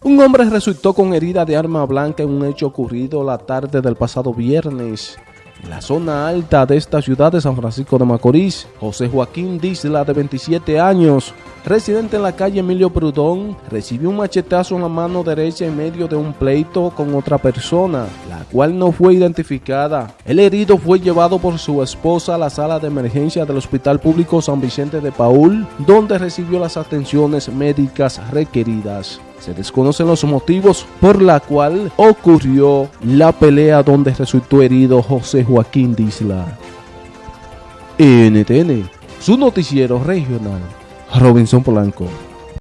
Un hombre resultó con herida de arma blanca en un hecho ocurrido la tarde del pasado viernes. En la zona alta de esta ciudad de San Francisco de Macorís, José Joaquín Disla, de 27 años, residente en la calle Emilio Prudón, recibió un machetazo en la mano derecha en medio de un pleito con otra persona, la cual no fue identificada. El herido fue llevado por su esposa a la sala de emergencia del Hospital Público San Vicente de Paul, donde recibió las atenciones médicas requeridas. Se desconocen los motivos por la cual ocurrió la pelea donde resultó herido José Joaquín Disla. NTN, su noticiero regional, Robinson Polanco.